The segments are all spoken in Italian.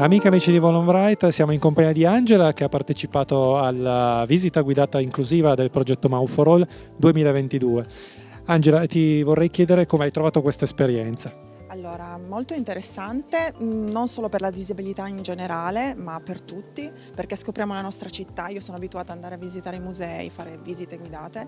Amiche amici di Volonbright, siamo in compagnia di Angela che ha partecipato alla visita guidata inclusiva del progetto Mau for All 2022. Angela, ti vorrei chiedere come hai trovato questa esperienza. Allora, molto interessante, mm, non solo per la disabilità in generale, ma per tutti, perché scopriamo la nostra città. Io sono abituata ad andare a visitare i musei, fare visite guidate.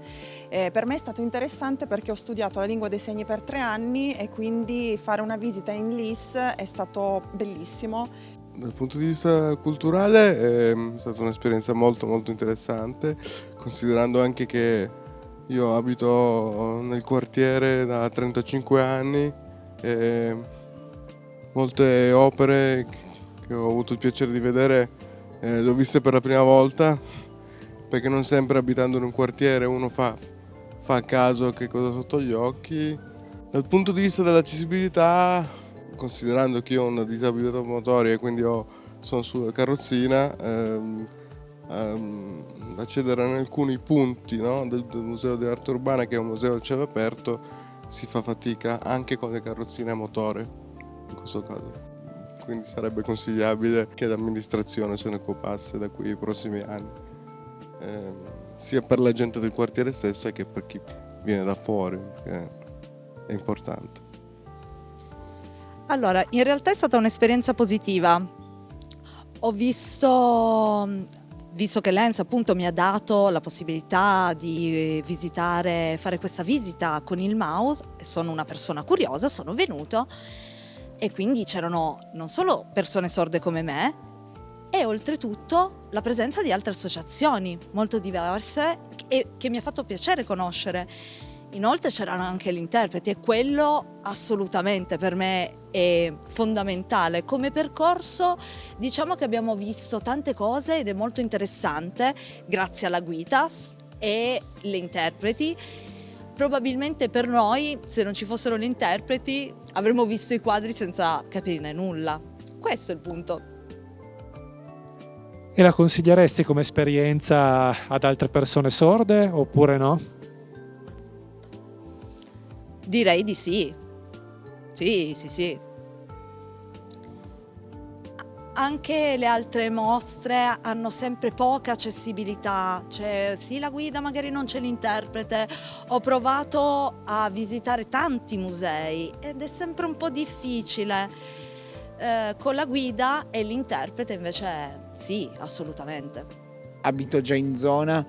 E per me è stato interessante perché ho studiato la lingua dei segni per tre anni e quindi fare una visita in LIS è stato bellissimo. Dal punto di vista culturale è stata un'esperienza molto molto interessante, considerando anche che io abito nel quartiere da 35 anni e molte opere che ho avuto il piacere di vedere eh, le ho viste per la prima volta perché non sempre abitando in un quartiere uno fa, fa a caso che cosa sotto gli occhi. Dal punto di vista dell'accessibilità, considerando che io ho una disabilità motoria e quindi ho, sono sulla carrozzina, ehm, ehm, accedere ad alcuni punti no, del, del Museo Arte Urbana, che è un museo al cielo aperto, si fa fatica anche con le carrozzine a motore, in questo caso. Quindi sarebbe consigliabile che l'amministrazione se ne occupasse da qui ai prossimi anni, eh, sia per la gente del quartiere stessa che per chi viene da fuori, perché è importante. Allora, in realtà è stata un'esperienza positiva. Ho visto visto che l'ENS appunto mi ha dato la possibilità di visitare, fare questa visita con il mouse, sono una persona curiosa, sono venuto e quindi c'erano non solo persone sorde come me, e oltretutto la presenza di altre associazioni molto diverse e che mi ha fatto piacere conoscere. Inoltre c'erano anche gli interpreti e quello assolutamente per me è fondamentale. Come percorso diciamo che abbiamo visto tante cose ed è molto interessante grazie alla guida e le interpreti. Probabilmente per noi, se non ci fossero gli interpreti, avremmo visto i quadri senza capirne nulla. Questo è il punto. E la consiglieresti come esperienza ad altre persone sorde oppure no? Direi di sì. Sì, sì, sì. Anche le altre mostre hanno sempre poca accessibilità, cioè sì la guida magari non c'è l'interprete, ho provato a visitare tanti musei ed è sempre un po' difficile. Eh, con la guida e l'interprete invece sì, assolutamente. Abito già in zona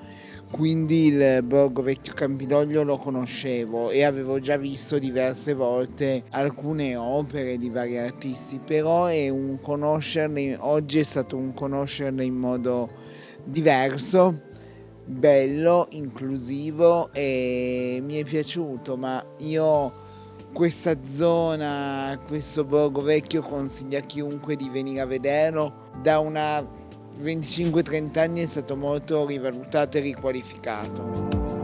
quindi il Borgo Vecchio Campidoglio lo conoscevo e avevo già visto diverse volte alcune opere di vari artisti, però è un conoscerle, oggi è stato un conoscerle in modo diverso, bello, inclusivo e mi è piaciuto, ma io questa zona, questo Borgo Vecchio consiglio a chiunque di venire a vederlo da una 25-30 anni è stato molto rivalutato e riqualificato.